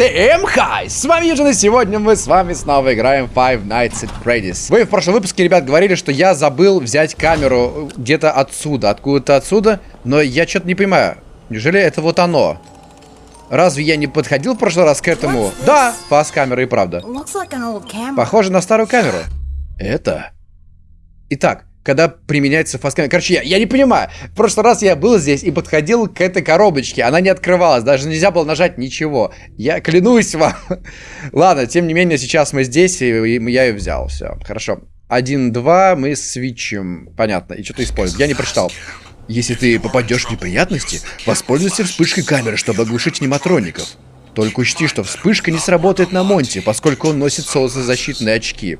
Всем хай! С вами Юджин, и сегодня мы с вами снова играем Five Nights at Freddy's. Вы в прошлом выпуске, ребят, говорили, что я забыл взять камеру где-то отсюда, откуда-то отсюда, но я что-то не понимаю. Неужели это вот оно? Разве я не подходил в прошлый раз к этому? Да, фас камеры и правда. Похоже на старую камеру. Это... Итак, когда применяется фаскамер. Короче, я, я не понимаю. В прошлый раз я был здесь и подходил к этой коробочке. Она не открывалась. Даже нельзя было нажать ничего. Я клянусь вам. Ладно, тем не менее, сейчас мы здесь, и, я ее взял. Все, хорошо. Один, два, мы свечим. Понятно. И что-то используем. Я не прочитал. Если ты попадешь в неприятности, воспользуйся вспышкой камеры, чтобы оглушить нематроников. Только учти, что вспышка не сработает на Монте, поскольку он носит солнцезащитные очки.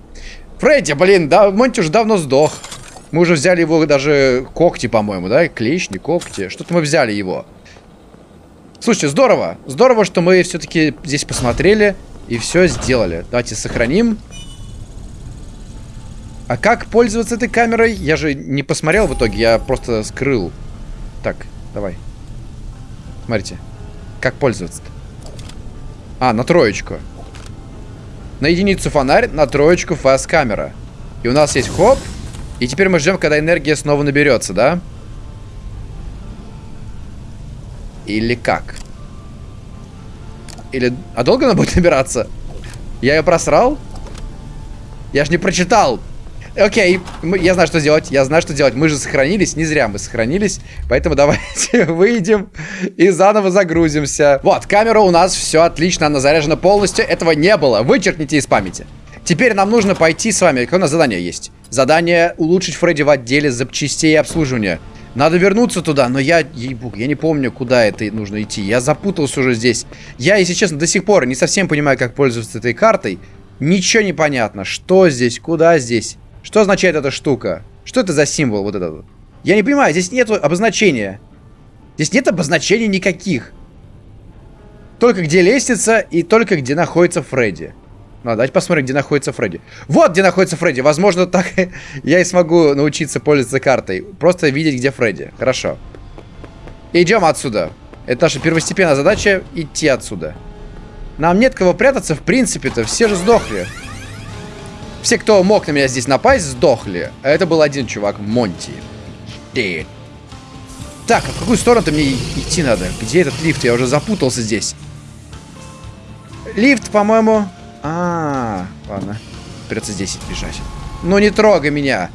Фредди, блин, да, Монти уже давно сдох. Мы уже взяли его даже когти, по-моему, да? Клещ, не когти. Что-то мы взяли его. Слушайте, здорово. Здорово, что мы все-таки здесь посмотрели и все сделали. Давайте сохраним. А как пользоваться этой камерой? Я же не посмотрел в итоге, я просто скрыл. Так, давай. Смотрите. Как пользоваться-то? А, на троечку. На единицу фонарь, на троечку фаст-камера. И у нас есть хоп, и теперь мы ждем, когда энергия снова наберется, да? Или как? Или... А долго она будет набираться? Я ее просрал? Я ж не прочитал. Окей, я знаю, что делать. Я знаю, что делать. Мы же сохранились. Не зря мы сохранились. Поэтому давайте выйдем и заново загрузимся. Вот, камера у нас все отлично. Она заряжена полностью. Этого не было. Вычеркните из памяти. Теперь нам нужно пойти с вами. Какое у нас задание есть? Задание улучшить Фредди в отделе запчастей и обслуживания. Надо вернуться туда, но я, ебук, я не помню, куда это нужно идти. Я запутался уже здесь. Я, если честно, до сих пор не совсем понимаю, как пользоваться этой картой. Ничего не понятно. Что здесь? Куда здесь? Что означает эта штука? Что это за символ вот этот? Я не понимаю, здесь нет обозначения. Здесь нет обозначений никаких. Только где лестница и только где находится Фредди. Ну, давайте посмотрим, где находится Фредди. Вот где находится Фредди. Возможно, так я и смогу научиться пользоваться картой. Просто видеть, где Фредди. Хорошо. Идем отсюда. Это наша первостепенная задача идти отсюда. Нам нет кого прятаться, в принципе-то. Все же сдохли. Все, кто мог на меня здесь напасть, сдохли. А это был один чувак, Монти. Ты. Так, а в какую сторону-то мне идти надо? Где этот лифт? Я уже запутался здесь. Лифт, по-моему, а, -а, а, ладно. Придется здесь бежать. Ну не трогай меня.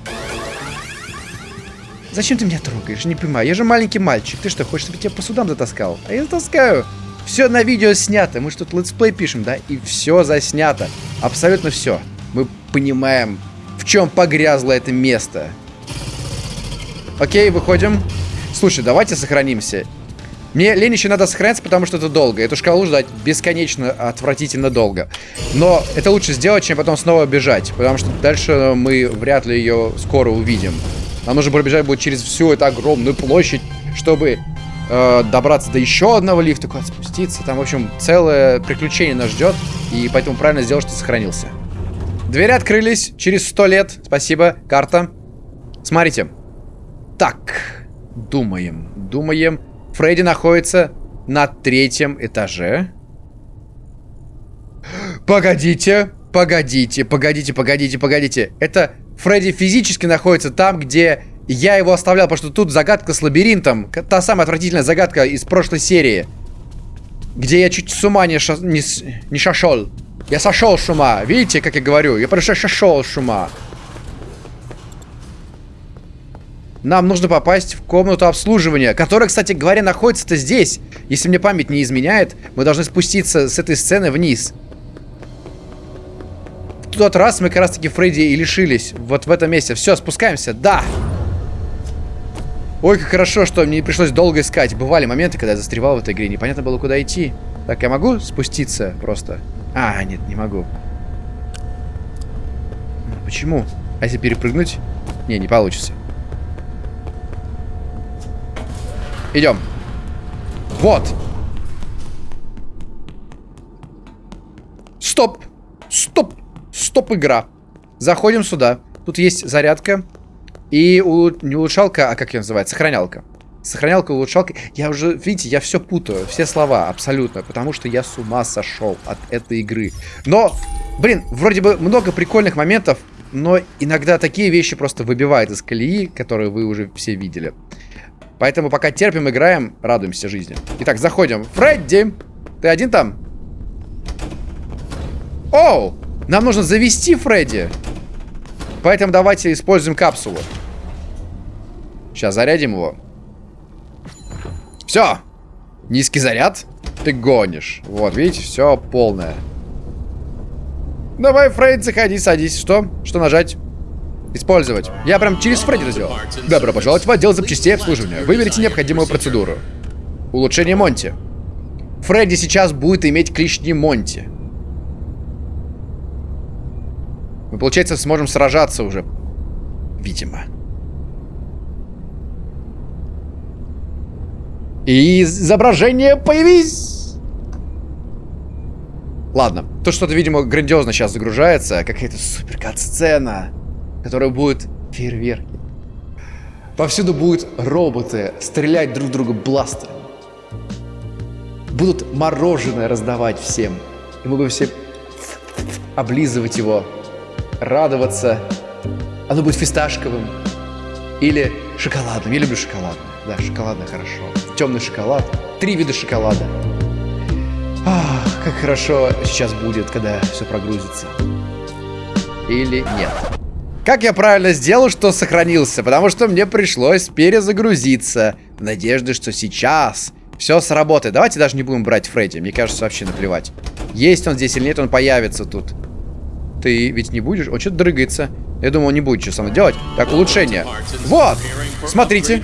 Зачем ты меня трогаешь? Не понимаю. Я же маленький мальчик. Ты что, хочешь, чтобы я тебя по судам затаскал? А я затаскаю. Все на видео снято. Мы что-то летсплей пишем, да? И все заснято. Абсолютно все. Мы понимаем, в чем погрязло это место. Окей, выходим. Слушай, давайте сохранимся. Мне лень еще надо сохраняться, потому что это долго. Эту шкалу ждать бесконечно отвратительно долго. Но это лучше сделать, чем потом снова бежать. Потому что дальше мы вряд ли ее скоро увидим. Нам нужно пробежать будет через всю эту огромную площадь, чтобы э, добраться до еще одного лифта, куда спуститься. Там, в общем, целое приключение нас ждет. И поэтому правильно сделал, что сохранился. Двери открылись через сто лет. Спасибо. Карта. Смотрите. Так. Думаем. Думаем. Фредди находится на третьем этаже. Погодите, погодите, погодите, погодите, погодите. Это Фредди физически находится там, где я его оставлял, потому что тут загадка с лабиринтом. Та самая отвратительная загадка из прошлой серии. Где я чуть с ума не, ша не, не шашел. Я сошел с ума. Видите, как я говорю? Я просто шашел с ума. Нам нужно попасть в комнату обслуживания, которая, кстати говоря, находится-то здесь. Если мне память не изменяет, мы должны спуститься с этой сцены вниз. В тот раз мы как раз-таки Фредди и лишились. Вот в этом месте. Все, спускаемся. Да! Ой, как хорошо, что мне не пришлось долго искать. Бывали моменты, когда я застревал в этой игре. Непонятно было, куда идти. Так, я могу спуститься просто? А, нет, не могу. Почему? А если перепрыгнуть? Не, не получится. Идем. Вот. Стоп. Стоп. Стоп, игра. Заходим сюда. Тут есть зарядка. И у... не улучшалка, а как ее называется? Сохранялка. Сохранялка, улучшалка. Я уже, видите, я все путаю, все слова абсолютно, потому что я с ума сошел от этой игры. Но, блин, вроде бы много прикольных моментов, но иногда такие вещи просто выбивают из колеи, которые вы уже все видели. Поэтому пока терпим, играем, радуемся жизни. Итак, заходим. Фредди! Ты один там? Оу! Нам нужно завести Фредди. Поэтому давайте используем капсулу. Сейчас зарядим его. Все. Низкий заряд. Ты гонишь. Вот, видите, все полное. Давай, Фрейд, заходи, садись. Что? Что нажать? Использовать. Я прям через Фредди это сделал. Добро пожаловать в отдел запчастей обслуживания. Выберите необходимую процедуру. Улучшение Монти. Фредди сейчас будет иметь клешни Монти. Мы, получается, сможем сражаться уже. Видимо. И изображение появись! Ладно, то что-то, видимо, грандиозно сейчас загружается. Какая-то супер сцена которая будет фейерверки. Повсюду будут роботы стрелять друг друга бластерами. Будут мороженое раздавать всем. И мы будем все облизывать его, радоваться. Оно будет фисташковым или шоколадным. Я люблю шоколадное. Да, шоколадное хорошо. Темный шоколад. Три вида шоколада. Ах, как хорошо сейчас будет, когда все прогрузится. Или нет. Как я правильно сделал, что сохранился? Потому что мне пришлось перезагрузиться. В надежде, что сейчас все сработает. Давайте даже не будем брать Фредди. Мне кажется, вообще наплевать. Есть он здесь или нет, он появится тут. Ты ведь не будешь? Он что-то дрыгается. Я думаю, он не будет что со делать. Так, улучшение. Вот! Смотрите.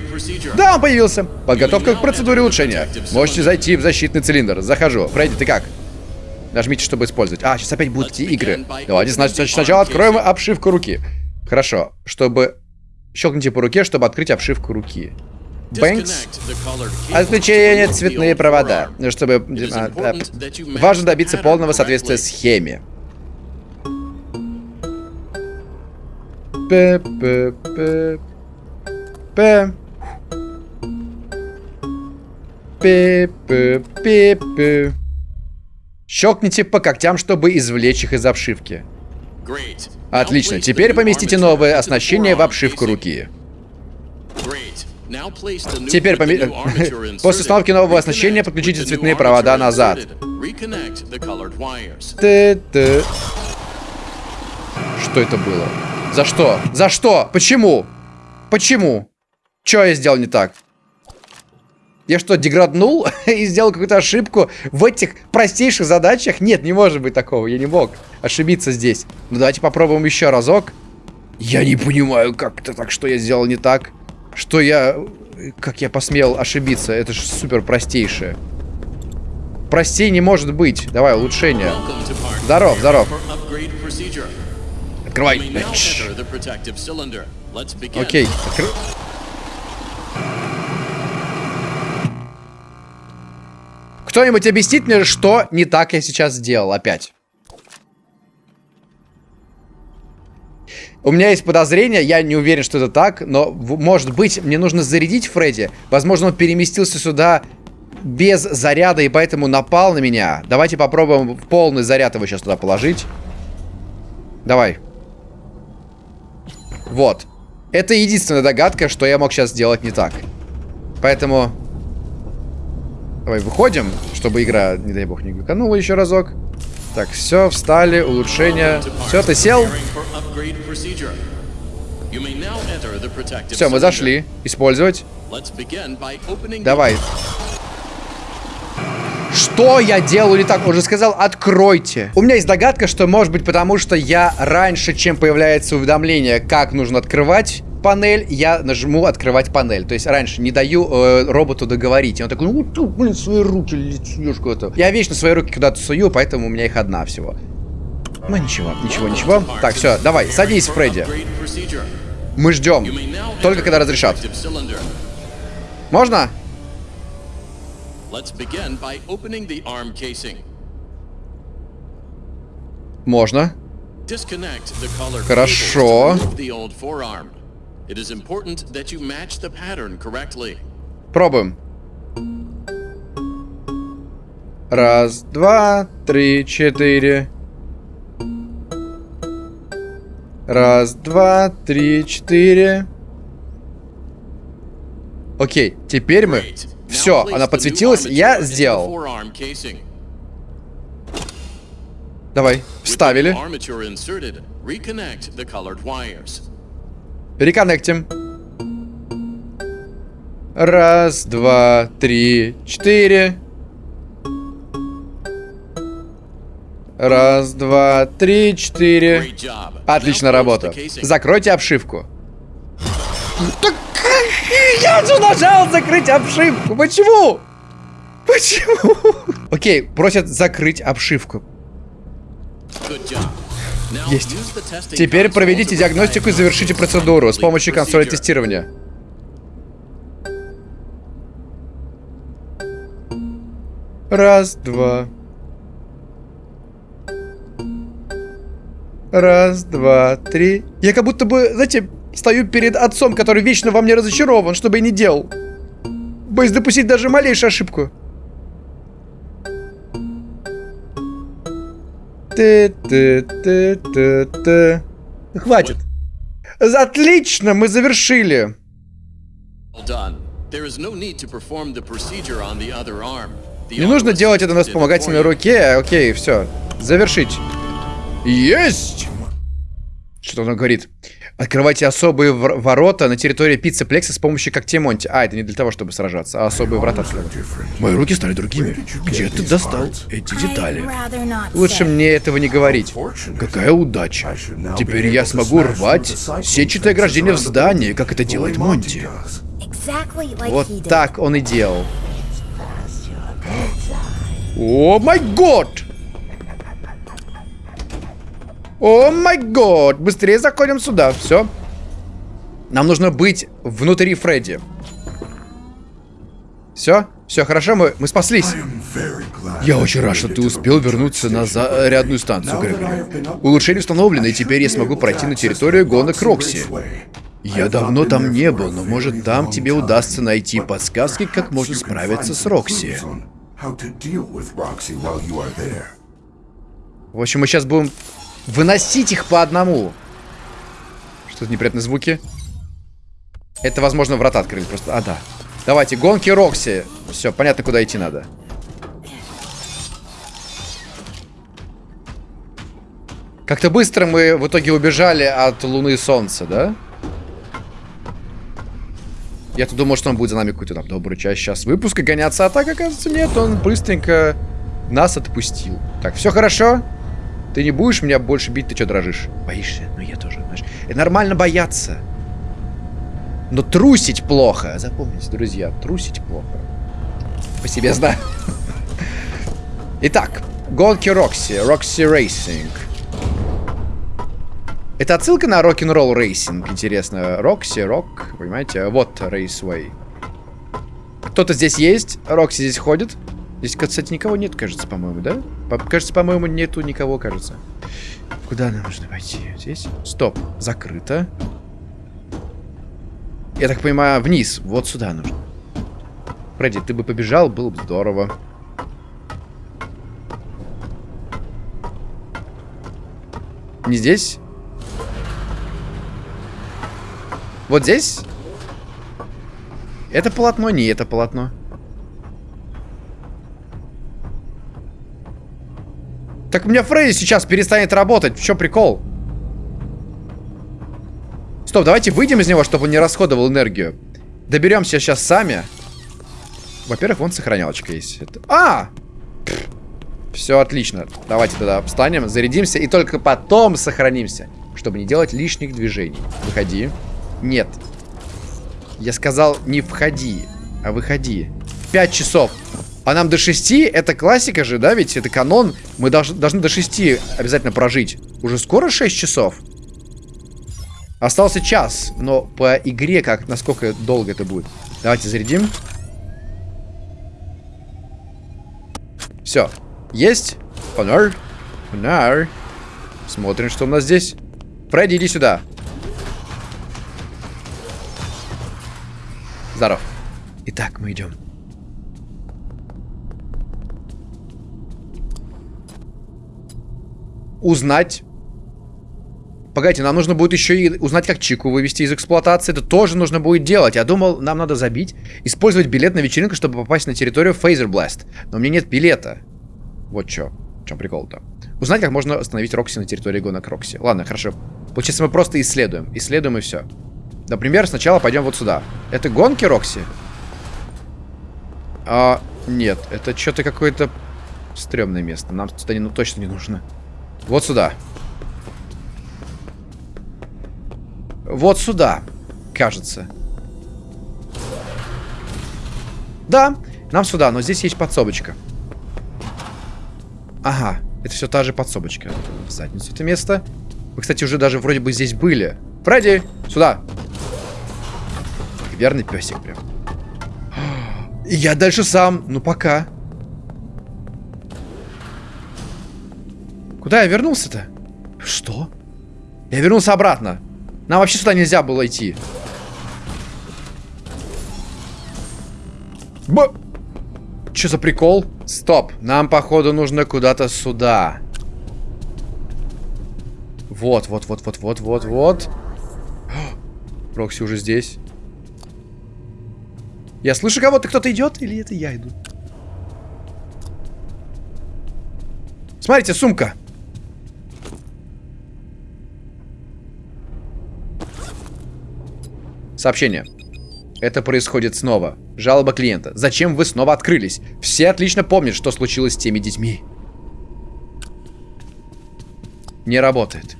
Да, он появился. Подготовка к процедуре улучшения. Можете зайти в защитный цилиндр. Захожу. Фредди, ты как? Нажмите, чтобы использовать. А, сейчас опять будут эти игры. Давайте значит, сначала откроем обшивку руки. Хорошо, чтобы... Щелкните по руке, чтобы открыть обшивку руки. Бэнкс. Отключение цветные провода. Чтобы... А, а, важно добиться полного соответствия схеме. П, П, П, П. П, П, П, П. Щелкните по когтям, чтобы извлечь их из обшивки. Отлично. Теперь поместите новое оснащение в обшивку руки. Теперь поме... после установки нового оснащения подключите цветные провода назад. Что это было? За что? За что? Почему? Почему? Что я сделал не так? Я что, деграднул и сделал какую-то ошибку в этих простейших задачах? Нет, не может быть такого, я не мог ошибиться здесь. Ну давайте попробуем еще разок. Я не понимаю, как это так, что я сделал не так. Что я... Как я посмел ошибиться? Это же супер простейшее. Простей не может быть. Давай, улучшение. Здоров, здоров. Открывай. Окей. Откры... Кто-нибудь объяснит мне, что не так я сейчас сделал опять? У меня есть подозрение, я не уверен, что это так, но, может быть, мне нужно зарядить Фредди. Возможно, он переместился сюда без заряда и поэтому напал на меня. Давайте попробуем полный заряд его сейчас туда положить. Давай. Вот. Это единственная догадка, что я мог сейчас сделать не так. Поэтому Давай выходим, чтобы игра, не дай бог, не глюканула еще разок. Так, все, встали, улучшение. Все, ты сел? Все, мы зашли. Использовать. Давай. Что я делаю не так? Уже сказал, откройте. У меня есть догадка, что может быть потому, что я раньше, чем появляется уведомление, как нужно открывать, панель, я нажму открывать панель. То есть раньше не даю э, роботу договорить. И он такой, ну, ты, блин, свои руки летишь куда-то. Я вечно свои руки куда-то сую, поэтому у меня их одна всего. Ну ничего, ничего, ничего. Так, все, давай, садись, Фредди. Мы ждем. Только когда разрешат. Можно? Можно. Хорошо. It is important that you match the pattern correctly. Пробуем. Раз, два, три, четыре. Раз, два, три, четыре. Окей, теперь мы... Все, она подсветилась, я сделал. Давай, вставили. Реконнектим. Раз, два, три, четыре. Раз, два, три, четыре. Отлично работа. Закройте обшивку. Так я же нажал закрыть обшивку. Почему? Почему? Окей, просят закрыть обшивку. Есть. Теперь проведите диагностику и завершите процедуру с помощью консоли тестирования. Раз, два. Раз, два, три. Я как будто бы, знаете, стою перед отцом, который вечно во мне разочарован, что бы я ни делал. Боюсь допустить даже малейшую ошибку. Ты, ты, ты, ты, ты. Хватит. Отлично, мы завершили. Не нужно делать это на вспомогательной руке. Окей, все. Завершить. Есть! Что он говорит? Открывайте особые ворота на территории пиццы Плекса с помощью когтей Монти. А, это не для того, чтобы сражаться, а особые врата. Мои руки стали другими. Где ты достал эти детали? Лучше мне этого не говорить. Какая удача. Теперь я смогу рвать сетчатое ограждение в здании, как это делает Монти. Вот так он и делал. О май год! О май год! Быстрее заходим сюда. Все. Нам нужно быть внутри Фредди. Все? Все хорошо, мы, мы спаслись. Я очень рад, что ты успел вернуться на зарядную станцию, Грегори. Улучшение установлено, и теперь я смогу пройти на территорию гонок Рокси. Я давно там не был, но может там тебе удастся найти подсказки, как можно справиться с Рокси. В общем, мы сейчас будем Выносить их по одному. Что-то неприятные звуки. Это, возможно, врата открыли просто. А, да. Давайте, гонки Рокси. Все, понятно, куда идти надо. Как-то быстро мы в итоге убежали от Луны и Солнца, да? Я-то думал, что он будет за нами какую-то там добрую часть сейчас выпуска гоняться, а так, оказывается, нет, он быстренько нас отпустил. Так, все хорошо? Ты не будешь меня больше бить, ты что дрожишь? Боишься? Ну я тоже, знаешь. Это нормально бояться. Но трусить плохо. Запомните, друзья, трусить плохо. По себе знаю. Итак, гонки Рокси. Roxy Racing. Это отсылка на Rock n' Roll Racing, интересно. Рокси, рок, понимаете? Вот Raceway. Кто-то здесь есть, Рокси здесь ходит. Здесь, кстати, никого нет, кажется, по-моему, да? По кажется, по-моему, нету никого, кажется. Куда нам нужно пойти? Здесь? Стоп, закрыто. Я так понимаю, вниз. Вот сюда нужно. Фредди, ты бы побежал, было бы здорово. Не здесь? Вот здесь? Это полотно? Не это полотно. Так у меня Фредди сейчас перестанет работать. В чем прикол? Стоп, давайте выйдем из него, чтобы он не расходовал энергию. Доберемся сейчас сами. Во-первых, вон сохранялочка есть. Это... А! Все отлично. Давайте тогда встанем, зарядимся и только потом сохранимся. Чтобы не делать лишних движений. Выходи. Нет. Я сказал, не входи, а выходи. Пять часов. А нам до 6, это классика же, да, ведь это канон. Мы должны, должны до 6 обязательно прожить. Уже скоро 6 часов? Остался час, но по игре как, насколько долго это будет. Давайте зарядим. Все. Есть? Фонар. Фонар. Смотрим, что у нас здесь. Фредди, иди сюда. Здоров. Итак, мы идем. Узнать. Погодите, нам нужно будет еще и узнать, как Чику вывести из эксплуатации. Это тоже нужно будет делать. Я думал, нам надо забить, использовать билет на вечеринку, чтобы попасть на территорию Fazer Blast. Но у меня нет билета. Вот что. В чем прикол-то? Узнать, как можно остановить Рокси на территории гонок Рокси. Ладно, хорошо. Получается, мы просто исследуем. Исследуем и все. Например, сначала пойдем вот сюда. Это гонки Рокси? А, нет, это что-то какое-то стрёмное место. Нам сюда не, ну, точно не нужно. Вот сюда. Вот сюда, кажется. Да, нам сюда, но здесь есть подсобочка. Ага, это все та же подсобочка. В задницу это место. Мы, кстати, уже даже вроде бы здесь были. Фредди, сюда. Верный песик прям. И я дальше сам. Ну, пока. Куда я вернулся-то? Что? Я вернулся обратно. Нам вообще сюда нельзя было идти. Б... Что за прикол? Стоп. Нам, походу, нужно куда-то сюда. Вот, вот, вот, вот, вот, вот, вот. Рокси уже здесь. Я слышу кого-то, кто-то идет, или это я иду? Смотрите, сумка. Сообщение. Это происходит снова. Жалоба клиента. Зачем вы снова открылись? Все отлично помнят, что случилось с теми детьми. Не работает.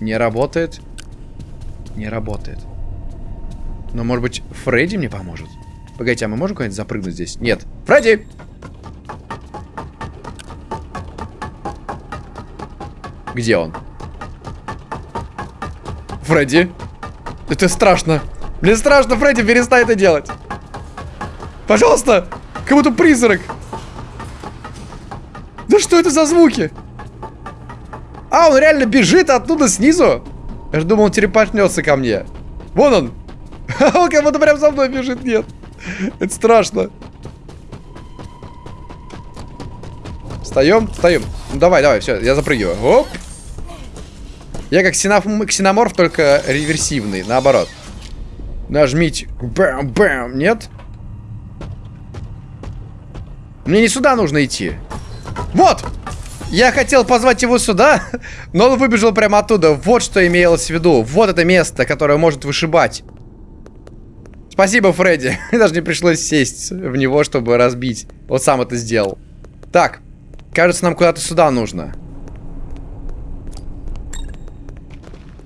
Не работает. Не работает. Но, может быть, Фредди мне поможет? Погодите, а мы можем куда-нибудь запрыгнуть здесь? Нет. Фредди! Где он? Фредди? Это страшно. Мне страшно, Фредди, перестань это делать. Пожалуйста! Как будто призрак. Да что это за звуки? А, он реально бежит оттуда снизу? Я же думал, он телепортнется ко мне. Вон он. Он как будто прям за мной бежит. Нет. Это страшно. Встаем, встаем. Ну давай, давай, все, я запрыгиваю. Оп. Я как ксеноморф, только реверсивный, наоборот. Нажмите. Бэм, бэм. Нет? Мне не сюда нужно идти. Вот! Я хотел позвать его сюда, но он выбежал прямо оттуда. Вот что имелось в виду. Вот это место, которое может вышибать. Спасибо, Фредди. Даже не пришлось сесть в него, чтобы разбить. Вот сам это сделал. Так. Кажется, нам куда-то сюда нужно.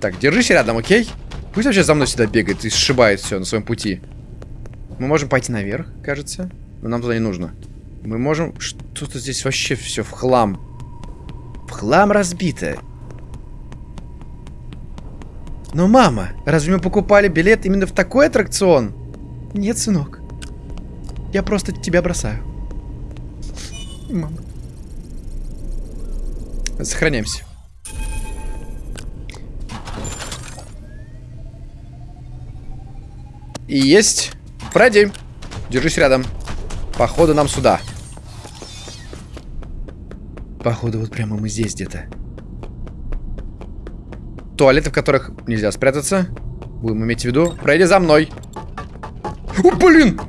Так, держись рядом, окей? Пусть вообще за мной сюда бегает и сшибает все на своем пути. Мы можем пойти наверх, кажется. Но нам туда не нужно. Мы можем... Что-то здесь вообще все в хлам. В хлам разбито. Но, мама, разве мы покупали билет именно в такой аттракцион? Нет, сынок. Я просто тебя бросаю. Мама. Сохраняемся. И есть. Фредди, держись рядом. Походу нам сюда. Походу вот прямо мы здесь где-то. Туалеты, в которых нельзя спрятаться. Будем иметь в виду. Пройди за мной. О, блин!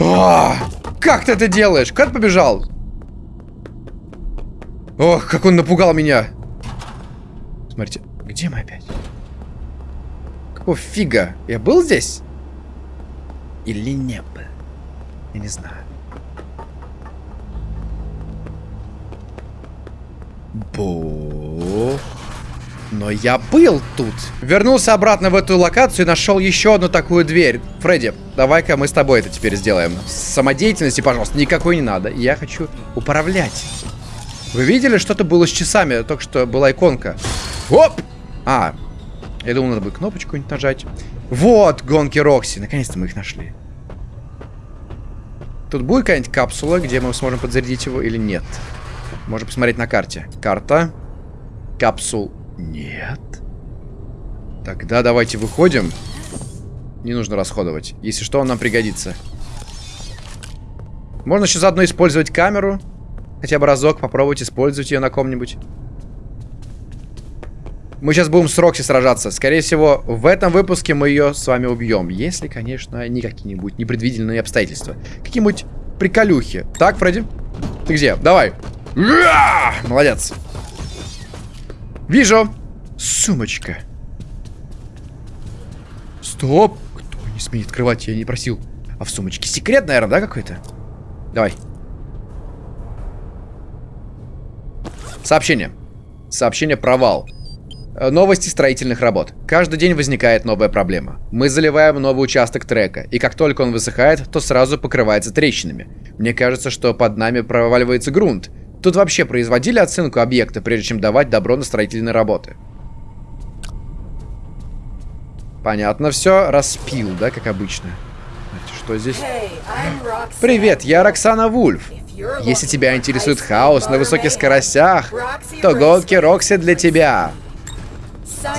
А, как ты это делаешь? Как побежал? Ох, как он напугал меня. Смотрите, где мы опять? Какого фига? Я был здесь? Или не был? Я не знаю. Бо... Но я был тут. Вернулся обратно в эту локацию и нашел еще одну такую дверь. Фредди, давай-ка мы с тобой это теперь сделаем. Самодеятельности, пожалуйста, никакой не надо. Я хочу управлять. Вы видели, что-то было с часами? Только что была иконка. Оп! А, я думал, надо бы кнопочку нажать. Вот, гонки Рокси. Наконец-то мы их нашли. Тут будет какая-нибудь капсула, где мы сможем подзарядить его или нет? Можно посмотреть на карте. Карта. Капсул нет. Тогда давайте выходим. Не нужно расходовать. Если что, он нам пригодится. Можно еще заодно использовать камеру. Хотя бы разок попробовать использовать ее на ком-нибудь. Мы сейчас будем с Рокси сражаться. Скорее всего, в этом выпуске мы ее с вами убьем. Если, конечно, не какие-нибудь непредвиденные обстоятельства. Какие-нибудь приколюхи. Так, Фредди? Ты где? Давай. Молодец. Вижу. Сумочка. Стоп. Кто не смеет открывать? Я не просил. А в сумочке секрет, наверное, да, какой-то? Давай. Сообщение. Сообщение провал. Э, новости строительных работ. Каждый день возникает новая проблема. Мы заливаем новый участок трека, и как только он высыхает, то сразу покрывается трещинами. Мне кажется, что под нами проваливается грунт. Тут вообще производили оценку объекта, прежде чем давать добро на строительные работы. Понятно все. Распил, да, как обычно. Что здесь? Привет, я Роксана Вульф. Если тебя интересует хаос на высоких скоростях, то гонки Рокси для тебя.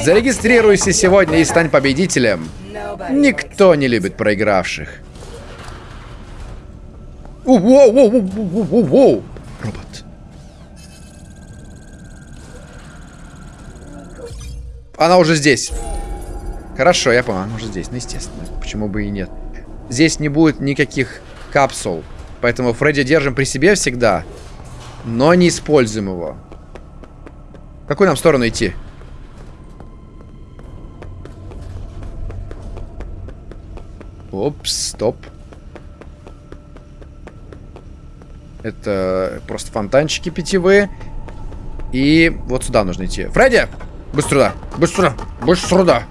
Зарегистрируйся сегодня и стань победителем. Никто не любит проигравших. Воу-воу-воу-воу-воу-воу! Робот. Она уже здесь. Хорошо, я понял, она уже здесь. Ну, естественно. Почему бы и нет. Здесь не будет никаких капсул. Поэтому Фредди держим при себе всегда. Но не используем его. В какую нам сторону идти? Опс, стоп. Это просто фонтанчики питьевые. И вот сюда нужно идти. Фредди! Быстро сюда! Быстро! Быстро сюда!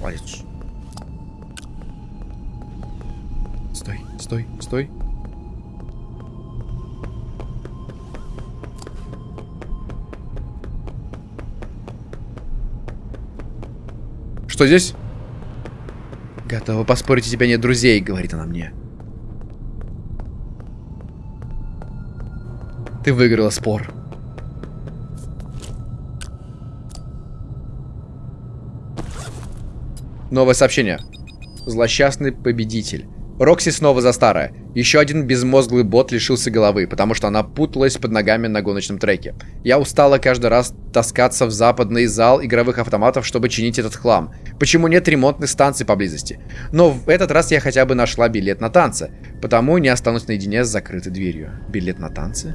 Молодец. Стой, стой, стой. Что здесь? Готова поспорить, у тебя нет друзей, говорит она мне. Ты выиграла спор. Новое сообщение. Злосчастный победитель. Рокси снова за старое. Еще один безмозглый бот лишился головы, потому что она путалась под ногами на гоночном треке. Я устала каждый раз таскаться в западный зал игровых автоматов, чтобы чинить этот хлам. Почему нет ремонтных станций поблизости? Но в этот раз я хотя бы нашла билет на танцы, потому не останусь наедине с закрытой дверью. Билет на танцы?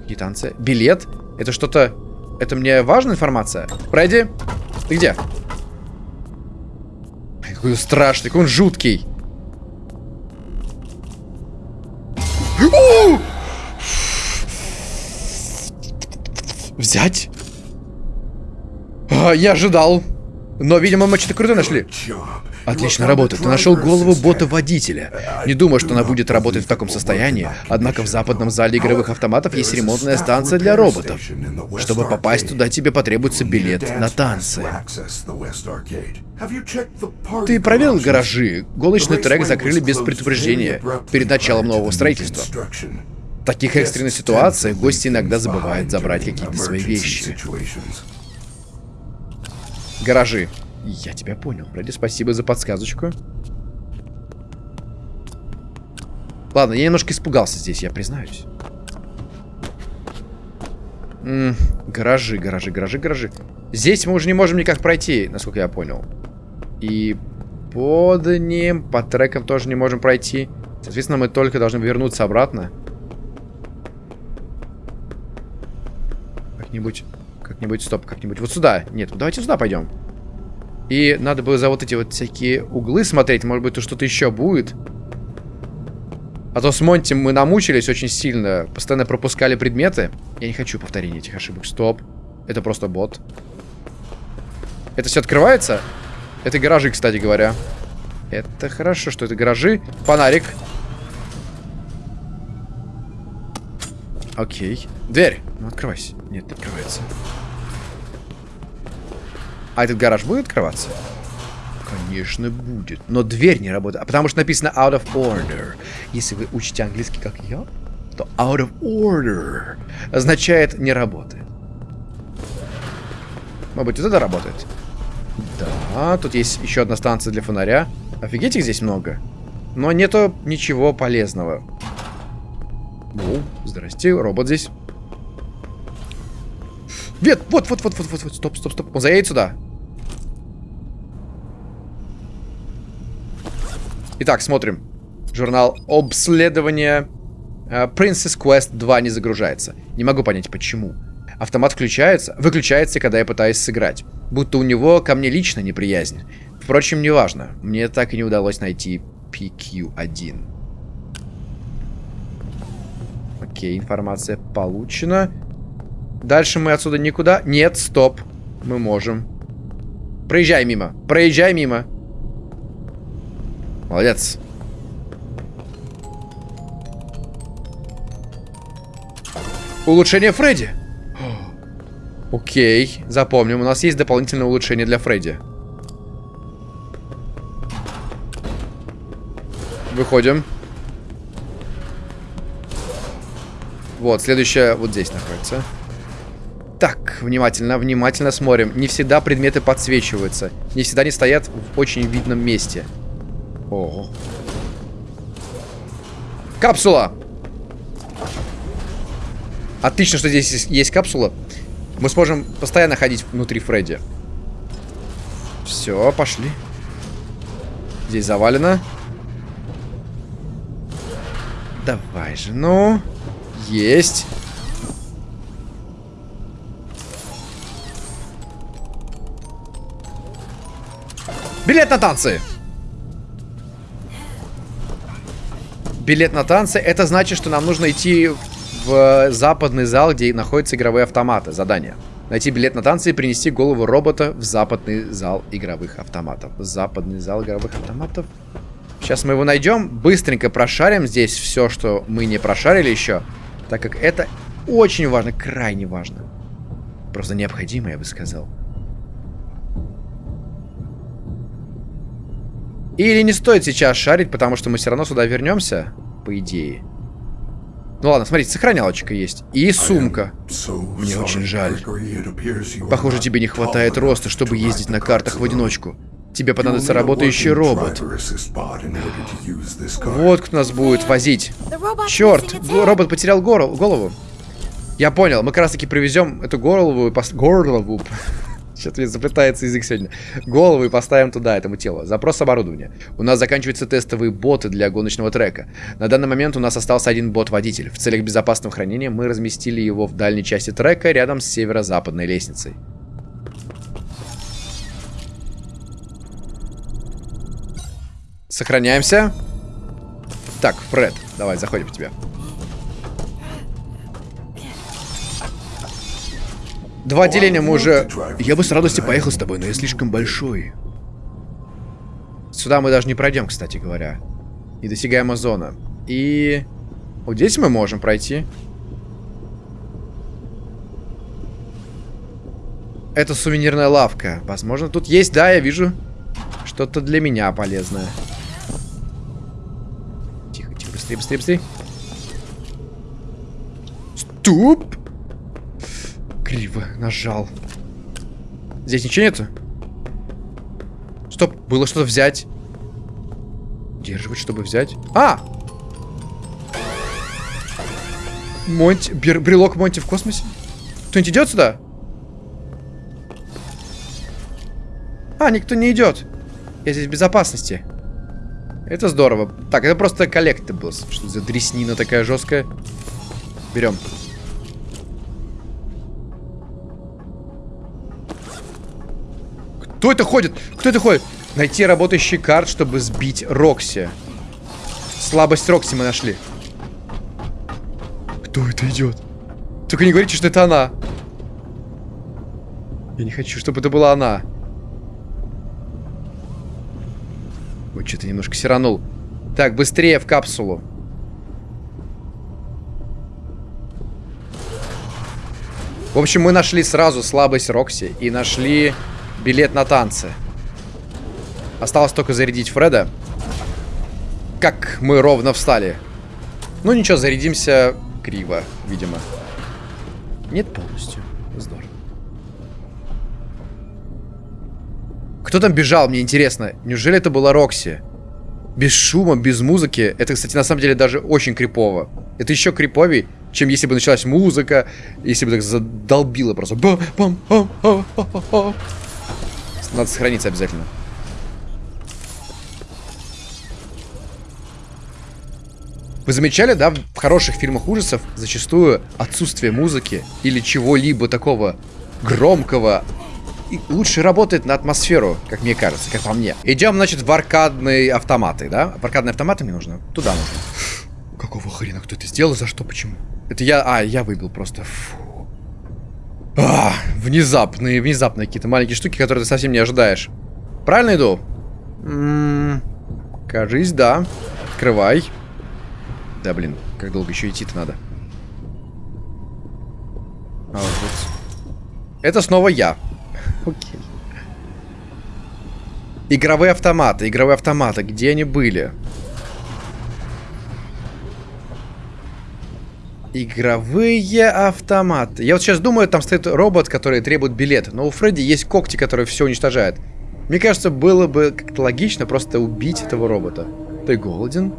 Какие танцы? Билет? Это что-то... Это мне важная информация? Пройди. Ты где? Какой он страшный, какой он жуткий. Взять? А, я ожидал. Но, видимо, мы что-то крутое нашли. Отличная работа. Ты нашел голову бота-водителя. Не думаю, что она будет работать в таком состоянии. Однако в западном зале игровых автоматов есть ремонтная станция для роботов. Чтобы попасть туда, тебе потребуется билет на танцы. Ты проверил гаражи? Голочный трек закрыли без предупреждения перед началом нового строительства. В таких экстренных ситуациях гости иногда забывают забрать какие-то свои вещи. Гаражи. Я тебя понял. Ради спасибо за подсказочку. Ладно, я немножко испугался здесь, я признаюсь. М -м, гаражи, гаражи, гаражи, гаражи. Здесь мы уже не можем никак пройти, насколько я понял. И под ним, по трекам тоже не можем пройти. Соответственно, мы только должны вернуться обратно. Как-нибудь, как-нибудь, стоп, как-нибудь. Вот сюда. Нет, давайте сюда пойдем. И надо было за вот эти вот всякие углы смотреть. Может быть, тут что-то еще будет. А то с Монти мы намучились очень сильно. Постоянно пропускали предметы. Я не хочу повторения этих ошибок. Стоп. Это просто бот. Это все открывается? Это гаражи, кстати говоря. Это хорошо, что это гаражи. Фонарик. Окей. Дверь. Ну, открывайся. Нет, не открывается. А этот гараж будет открываться? Конечно, будет. Но дверь не работает. А потому что написано out of order. Если вы учите английский, как я, то out of order означает не работает. Может быть, вот это работает? Да, тут есть еще одна станция для фонаря. Офигеть, их здесь много. Но нету ничего полезного. О, здрасте, робот здесь. Вет, вот, вот, вот, вот, вот, вот, стоп, стоп, стоп. Он заедет сюда. Итак, смотрим. Журнал обследования. Uh, Princess Quest 2 не загружается. Не могу понять, почему. Автомат включается, выключается, когда я пытаюсь сыграть. Будто у него ко мне лично неприязнь. Впрочем, неважно. Мне так и не удалось найти PQ1. Окей, информация получена. Дальше мы отсюда никуда. Нет, стоп. Мы можем. Проезжай мимо. Проезжай мимо. Молодец. Улучшение Фредди. Окей, запомним. У нас есть дополнительное улучшение для Фредди. Выходим. Вот, следующая вот здесь находится. Так, внимательно, внимательно смотрим. Не всегда предметы подсвечиваются. Не всегда они стоят в очень видном месте. Ого. Капсула! Отлично, что здесь есть капсула. Мы сможем постоянно ходить внутри Фредди. Все, пошли. Здесь завалено. Давай же, ну. Есть. Билет на танцы! Билет на танцы, это значит, что нам нужно идти в западный зал, где находятся игровые автоматы. Задание. Найти билет на танцы и принести голову робота в западный зал игровых автоматов. Западный зал игровых автоматов. Сейчас мы его найдем. Быстренько прошарим здесь все, что мы не прошарили еще. Так как это очень важно, крайне важно. Просто необходимо, я бы сказал. Или не стоит сейчас шарить, потому что мы все равно сюда вернемся, по идее. Ну ладно, смотрите, сохранялочка есть. И сумка. Мне очень жаль. Похоже, тебе не хватает роста, чтобы ездить на картах в одиночку. Тебе понадобится работающий робот. Вот кто нас будет возить. Черт, робот потерял голову. Я понял, мы как раз таки привезем эту голову, голову что-то заплетается язык сегодня. Голову и поставим туда, этому телу. Запрос оборудования. У нас заканчиваются тестовые боты для гоночного трека. На данный момент у нас остался один бот-водитель. В целях безопасного хранения мы разместили его в дальней части трека, рядом с северо-западной лестницей. Сохраняемся. Так, Фред, давай, заходим в тебя. Два отделения мы уже... Я бы с радостью поехал с тобой, но я слишком большой. Сюда мы даже не пройдем, кстати говоря. Недосягаемая зона. И... Вот здесь мы можем пройти. Это сувенирная лавка. Возможно, тут есть, да, я вижу. Что-то для меня полезное. Тихо, тихо, быстрее, быстрее, быстрее. Стоп! Криво нажал. Здесь ничего нету? Стоп, было что-то взять. Удерживать, чтобы взять. А! Монти, брелок Монти в космосе? Кто-нибудь идет сюда? А, никто не идет. Я здесь в безопасности. Это здорово. Так, это просто коллектиблс. Что за дреснина такая жесткая? Берем. Кто это ходит? Кто это ходит? Найти работающий карт, чтобы сбить Рокси. Слабость Рокси мы нашли. Кто это идет? Только не говорите, что это она. Я не хочу, чтобы это была она. Ой, что-то немножко сиранул. Так, быстрее в капсулу. В общем, мы нашли сразу слабость Рокси и нашли билет на танцы. Осталось только зарядить Фреда. Как мы ровно встали. Ну ничего, зарядимся криво, видимо. Нет полностью. Здорово. Кто там бежал, мне интересно. Неужели это была Рокси? Без шума, без музыки. Это, кстати, на самом деле даже очень крипово. Это еще криповей, чем если бы началась музыка, если бы так задолбило просто. Бам, бам, бам, бам, бам, бам. Надо сохраниться обязательно. Вы замечали, да, в хороших фильмах ужасов зачастую отсутствие музыки или чего-либо такого громкого и лучше работает на атмосферу, как мне кажется, как по мне. Идем, значит, в аркадные автоматы, да? В аркадные автоматы мне нужно? Туда нужно. Какого хрена? Кто это сделал? За что? Почему? Это я... А, я выбил просто. Фу. А, внезапные, внезапные какие-то маленькие штуки, которые ты совсем не ожидаешь. Правильно иду? М -м, кажись, да. Открывай. Да, блин, как долго еще идти-то надо. А, вот. Это снова я. Окей. Игровые автоматы, игровые автоматы, где они были? Игровые автоматы. Я вот сейчас думаю, там стоит робот, который требует билет. Но у Фредди есть когти, которые все уничтожают. Мне кажется, было бы как-то логично просто убить этого робота. Ты голоден?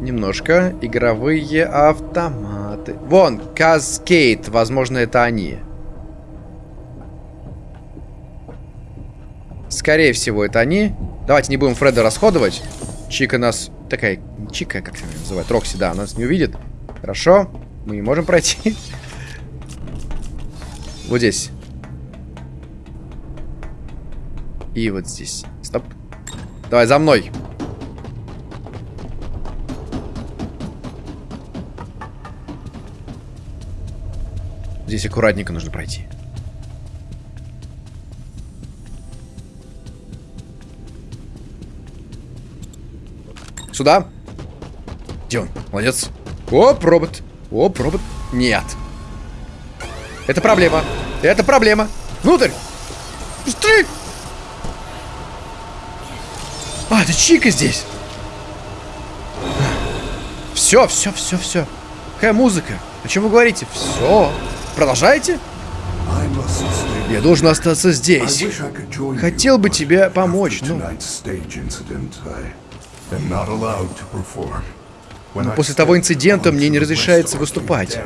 Немножко. Игровые автоматы. Вон, Каскейт. Возможно, это они. Скорее всего, это они. Давайте не будем Фреда расходовать. Чика нас... Такая... Чика, как она называют? Рокси, да, нас не увидит. Хорошо. Мы не можем пройти. Вот здесь. И вот здесь. Стоп. Давай, за мной. Здесь аккуратненько нужно пройти. Сюда. Где он? Молодец. Оп, робот. Оп, робот. Нет. Это проблема. Это проблема. Внутрь. Быстрее. А, это Чика здесь. Все, все, все, все. Какая музыка? О чем вы говорите? Все. Продолжаете? Я должен остаться здесь. Хотел бы тебе помочь, но... Но после того инцидента мне не разрешается выступать.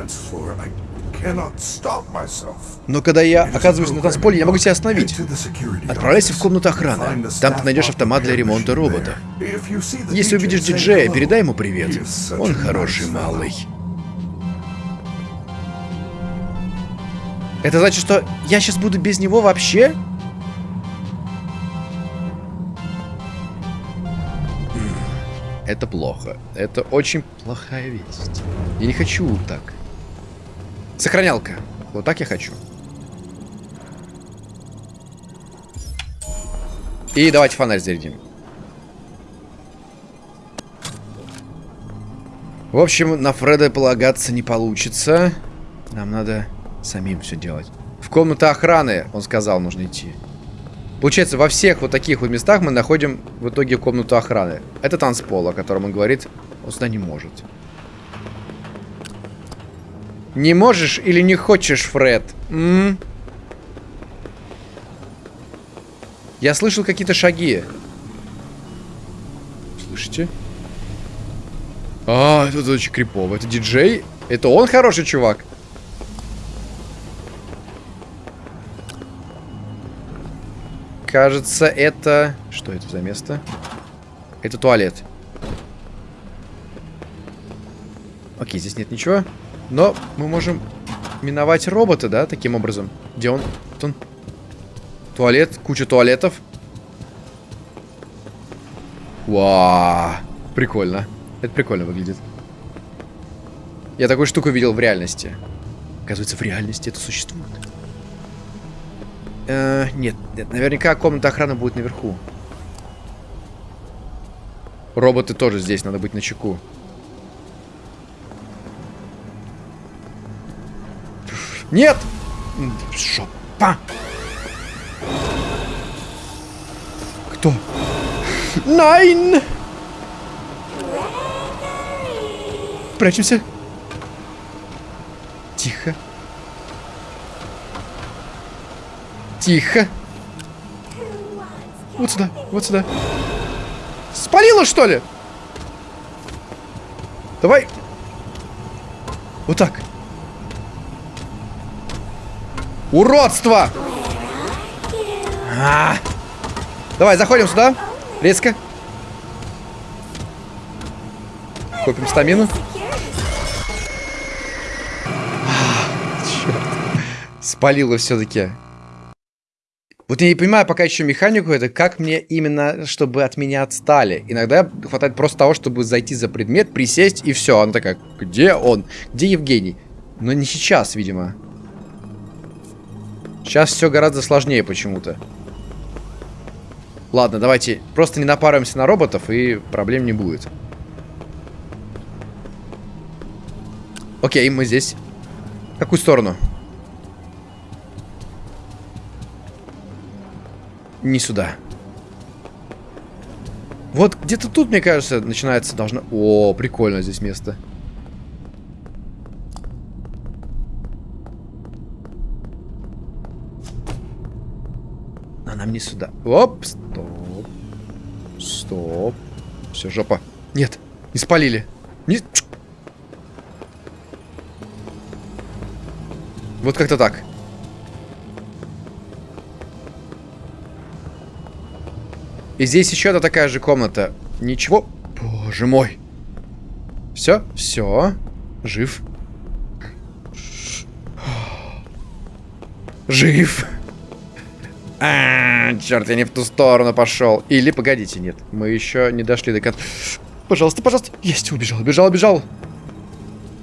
Но когда я оказываюсь на танцполе, я могу себя остановить. Отправляйся в комнату охраны. Там ты найдешь автомат для ремонта робота. Если увидишь диджея, передай ему привет. Он хороший малый. Это значит, что я сейчас буду без него вообще? Это плохо. Это очень плохая весть. Я не хочу так. Сохранялка. Вот так я хочу. И давайте фонарь зарядим. В общем, на Фреда полагаться не получится. Нам надо самим все делать. В комнату охраны, он сказал, нужно идти. Получается, во всех вот таких вот местах мы находим в итоге комнату охраны. Это танцпол, о котором он говорит, он сюда не может. Не можешь или не хочешь, Фред? М? Я слышал какие-то шаги. Слышите? А, это очень крипово. Это диджей? Это он хороший чувак? Кажется, это... Что это за место? Это туалет. Окей, здесь нет ничего. Но мы можем миновать робота, да, таким образом. Где он? Вот он. Туалет, куча туалетов. Вау, прикольно. Это прикольно выглядит. Я такую штуку видел в реальности. Оказывается, в реальности это существует. Э, нет, нет, наверняка комната охраны будет наверху. Роботы тоже здесь, надо быть на чеку. Нет! Шопа! Кто? Найн! Прячемся. Тихо. Тихо. Вот сюда, вот сюда. Спалило, что ли? Давай. Вот так. Уродство! А -а -а. Давай, заходим сюда. Резко. Копим стамину. Черт. Спалило все-таки. Вот я не понимаю пока еще механику, это как мне именно, чтобы от меня отстали. Иногда хватает просто того, чтобы зайти за предмет, присесть и все. Она такая, где он? Где Евгений? Но не сейчас, видимо. Сейчас все гораздо сложнее почему-то. Ладно, давайте просто не напарываемся на роботов, и проблем не будет. Окей, мы здесь. В какую сторону? Не сюда. Вот где-то тут, мне кажется, начинается должно... О, прикольно здесь место. А нам не сюда. Оп, стоп. Стоп. Все, жопа. Нет, не спалили. Не... Вот как-то так. И здесь еще одна такая же комната. Ничего. Боже мой. Все, все. Жив. Жив. А, черт, я не в ту сторону пошел. Или, погодите, нет. Мы еще не дошли до конца. Пожалуйста, пожалуйста. Есть, убежал, убежал, убежал.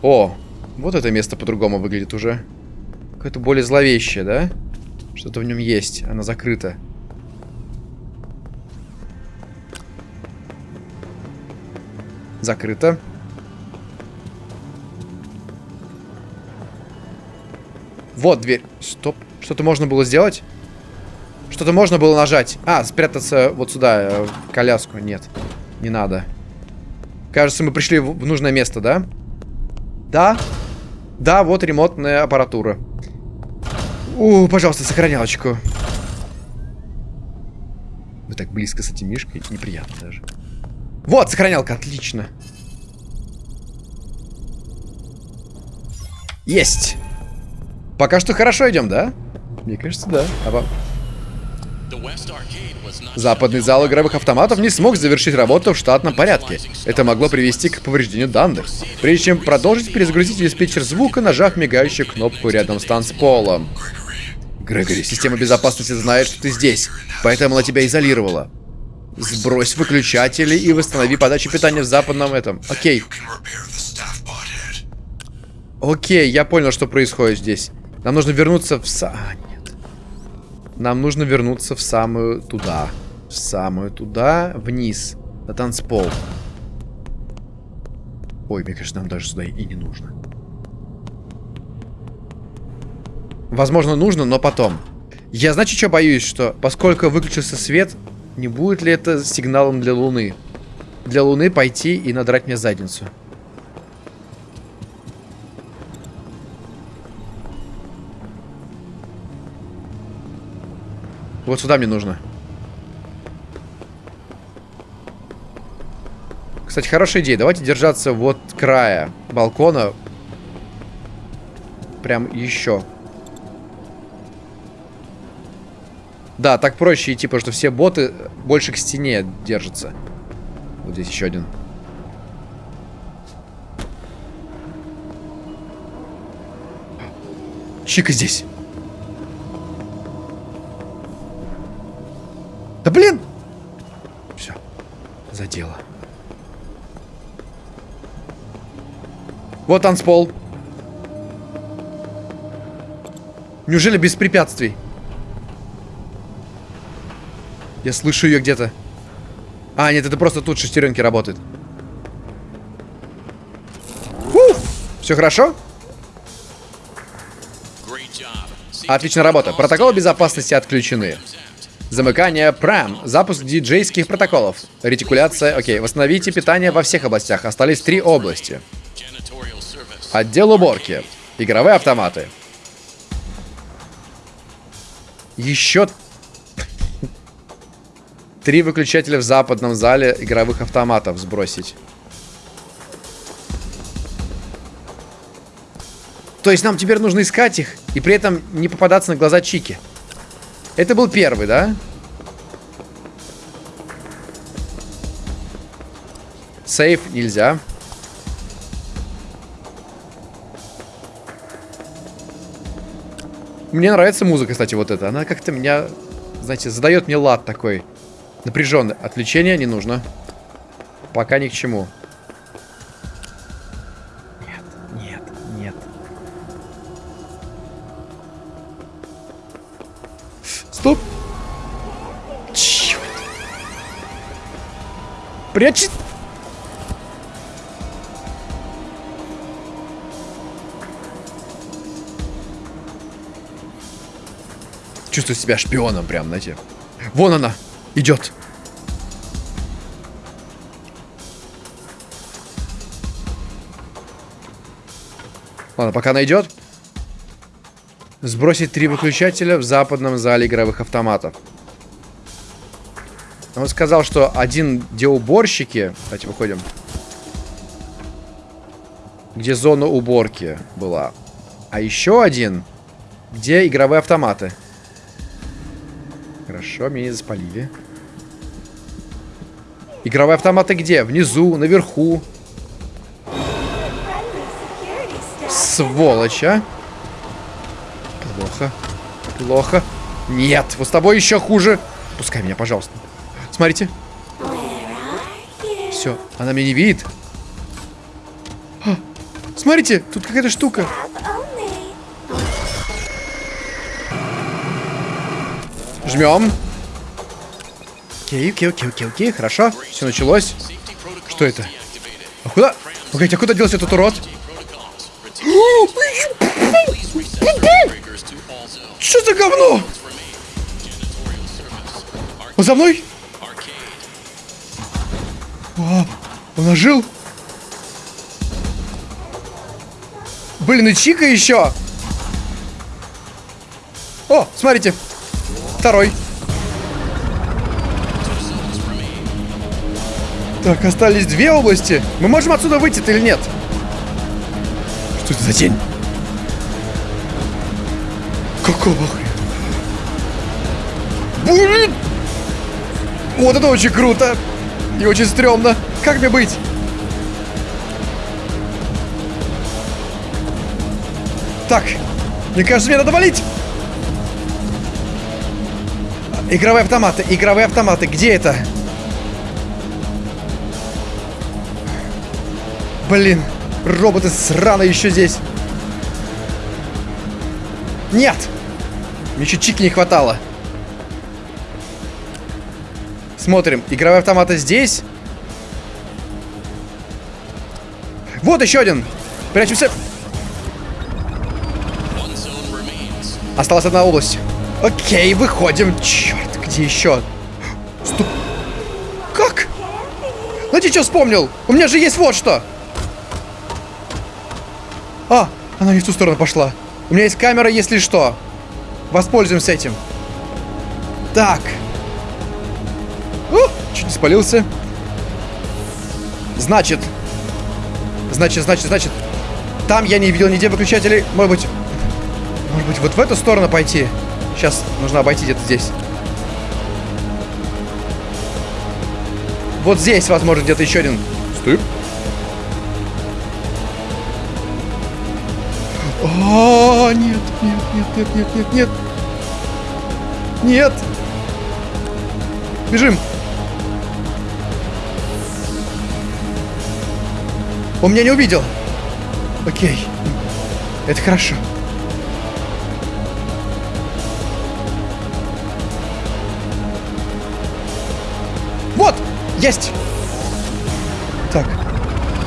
О, вот это место по-другому выглядит уже. Какое-то более зловещее, да? Что-то в нем есть. Она закрыта. Закрыто. Вот дверь. Стоп. Что-то можно было сделать? Что-то можно было нажать. А, спрятаться вот сюда, э, в коляску. Нет, не надо. Кажется, мы пришли в нужное место, да? Да. Да, вот ремонтная аппаратура. У, пожалуйста, сохранялочку. Вы так близко с этим мишкой. Неприятно даже. Вот, сохранялка, отлично. Есть. Пока что хорошо идем, да? Мне кажется, да. А Западный зал игровых автоматов не смог завершить работу в штатном порядке. Это могло привести к повреждению данных. Прежде чем продолжить, перезагрузить диспетчер звука, нажав мигающую кнопку рядом с танцполом. Грегори, система безопасности знает, что ты здесь, поэтому она тебя изолировала. Сбрось выключатели и восстанови подачу питания в западном этом. Окей. Окей, я понял, что происходит здесь. Нам нужно вернуться в... Са... А, нет. Нам нужно вернуться в самую туда. В самую туда, вниз. На танцпол. Ой, мне кажется, нам даже сюда и не нужно. Возможно, нужно, но потом. Я, знаете, что боюсь? Что поскольку выключился свет, не будет ли это сигналом для Луны? Для Луны пойти и надрать мне задницу. Вот сюда мне нужно. Кстати, хорошая идея. Давайте держаться вот края балкона. Прям еще. Да, так проще идти, потому что все боты больше к стене держатся. Вот здесь еще один. Чика здесь. Да блин! Все, задело. Вот танцпол. Неужели без препятствий? Я слышу ее где-то. А, нет, это просто тут шестеренки работают. Фу! Все хорошо? Отличная работа. Протоколы безопасности отключены. Замыкание прям. Запуск диджейских протоколов. Ретикуляция. Окей. Восстановите питание во всех областях. Остались три области. Отдел уборки. Игровые автоматы. Три выключателя в западном зале игровых автоматов сбросить. То есть нам теперь нужно искать их и при этом не попадаться на глаза Чики. Это был первый, да? Сейф нельзя. Мне нравится музыка, кстати, вот эта. Она как-то меня, знаете, задает мне лад такой. Напряженный. Отвлечения не нужно. Пока ни к чему. Нет, нет, нет. Стоп! Черт! Прячь! Чувствую себя шпионом прям, знаете. Вон она! Идет! Ладно, пока она идет. Сбросить три выключателя в западном зале игровых автоматов. Он сказал, что один, где уборщики... Давайте выходим. Где зона уборки была. А еще один, где игровые автоматы. Хорошо, меня не запалили. Игровые автоматы где? Внизу, наверху. Сволочь, а? Плохо. Плохо. Нет, вот с тобой еще хуже. Пускай меня, пожалуйста. Смотрите. Все, она меня не видит. А, смотрите, тут какая-то штука. Жмем. Окей, окей, окей, окей, окей, хорошо. Все началось. Что это? А куда? Погодите, а куда делся этот урод? Что за говно? Он за мной? О, он ожил? Блин, и Чика еще. О, смотрите. Второй. Так, остались две области. Мы можем отсюда выйти или нет? Что это за тень? Какого хрена? Блин! Вот это очень круто! И очень стрёмно. Как мне быть? Так, мне кажется, мне надо валить. Игровые автоматы, игровые автоматы, где это? Блин, роботы сраные еще здесь. Нет! Мне чуть чики не хватало. Смотрим, игровые автоматы здесь. Вот еще один. Прячемся. Осталась одна область. Окей, выходим. Черт, где еще? Стоп. Как? Знаете, что вспомнил? У меня же есть вот что. А, она не в ту сторону пошла. У меня есть камера, если что. Воспользуемся этим. Так. О, чуть не спалился. Значит. Значит, значит, значит. Там я не видел нигде выключателей. Может быть... Может быть, вот в эту сторону пойти? Сейчас нужно обойти где-то здесь. Вот здесь, возможно, где-то еще один. Стоп. О, нет, нет, нет, нет, нет, нет, нет. Нет. Бежим. Он меня не увидел. Окей. Это хорошо. Есть! Так.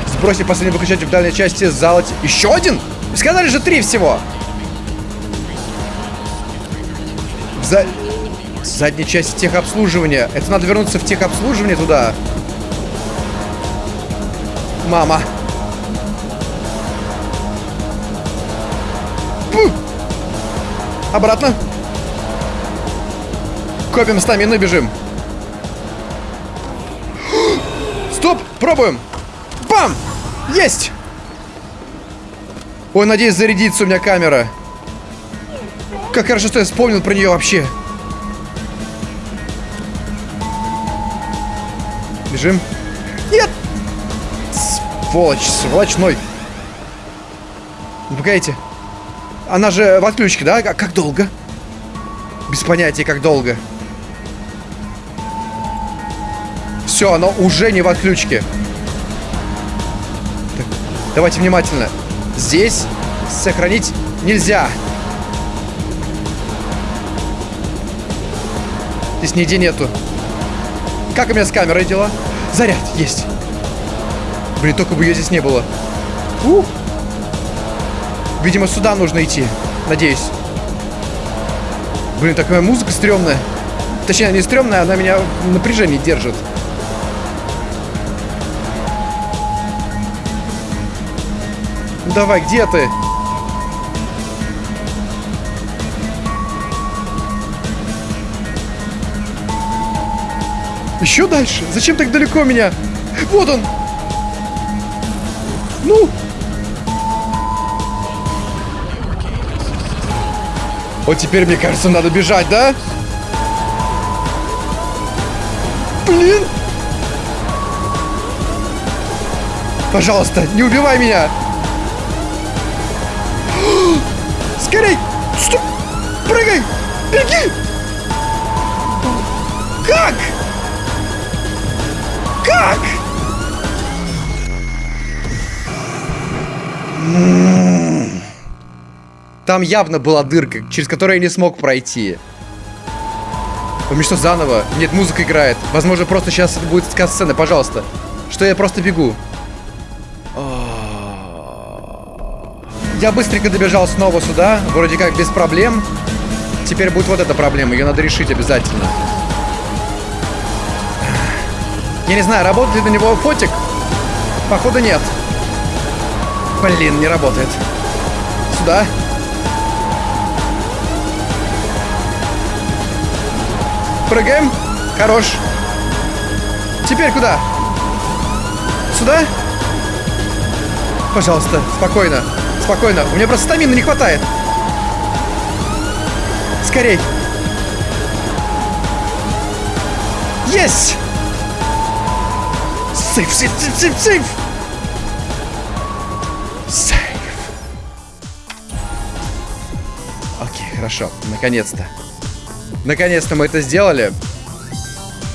Сбросить последний выключатель в дальней части зала. Еще один? Сказали же три всего. В за... задней части техобслуживания. Это надо вернуться в техобслуживание туда. Мама. Фу! Обратно. Копим стамину и бежим. Пробуем! Бам! Есть! Ой, надеюсь, зарядится у меня камера. Как хорошо, что я вспомнил про нее вообще. Бежим. Нет! Сволочь, сволочной. Ну, погодите. Она же в отключке, да? А как долго? Без понятия, как долго. Все, оно уже не в отключке. Так, давайте внимательно. Здесь сохранить нельзя. Здесь нигде нету. Как у меня с камерой дела? Заряд есть. Блин, только бы ее здесь не было. У! Видимо, сюда нужно идти. Надеюсь. Блин, такая музыка стрёмная. Точнее, не стрёмная, она меня в напряжении держит. Давай, где ты? Еще дальше? Зачем так далеко меня? Вот он! Ну! Вот теперь, мне кажется, надо бежать, да? Блин! Пожалуйста, не убивай меня! Скорей! Стоп! Прыгай! Беги! Как? Как? Там явно была дырка, через которую я не смог пройти. У меня что, заново? Нет, музыка играет. Возможно, просто сейчас будет сказ-сцена, пожалуйста. Что я просто бегу. Я быстренько добежал снова сюда, вроде как без проблем. Теперь будет вот эта проблема, ее надо решить обязательно. Я не знаю, работает ли на него фотик? Походу нет. Блин, не работает. Сюда. Прыгаем. Хорош. Теперь куда? Сюда? Пожалуйста, спокойно. Спокойно. У меня просто стамины не хватает. Скорей. Есть! Сейф, сейф, сейф, сейф, сейф! Сейф. Окей, хорошо. Наконец-то. Наконец-то мы это сделали.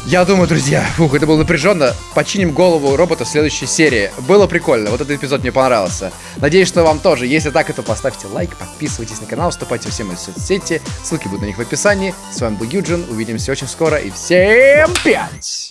Я думаю, друзья, фух, это было напряженно. Починим голову робота в следующей серии. Было прикольно, вот этот эпизод мне понравился. Надеюсь, что вам тоже. Если так, то поставьте лайк, подписывайтесь на канал, вступайте в все мои соцсети. Ссылки будут на них в описании. С вами был Юджин, увидимся очень скоро и всем пять!